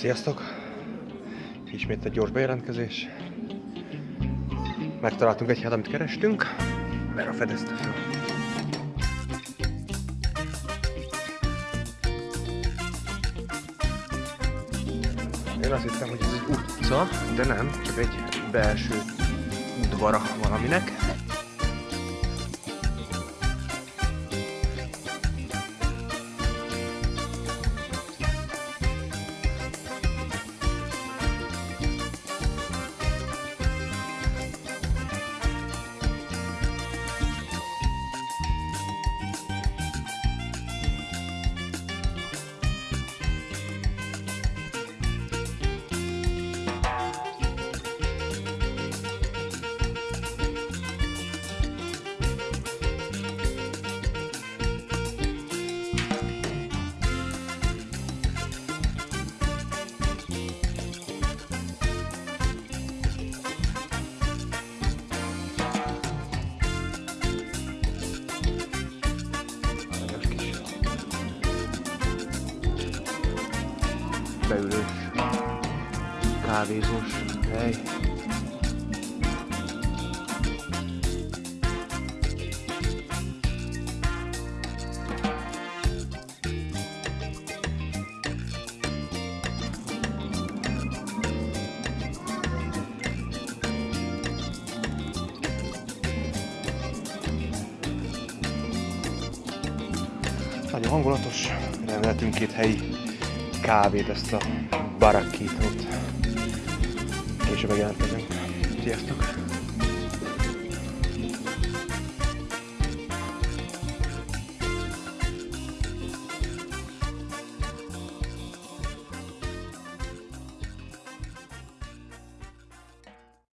Sziasztok! Ismét egy gyors bejelentkezés. Megtaláltunk egy helyet, amit kerestünk. Vera fedezte fel. Én azt hittem, hogy ez egy utca, de nem, csak egy belső udvara valaminek. Beülős, kávézós hely. Nagyon hangulatos, rendeltünk két helyi kávét, ezt a barakítót. Később megjelentkezünk. Sziasztok!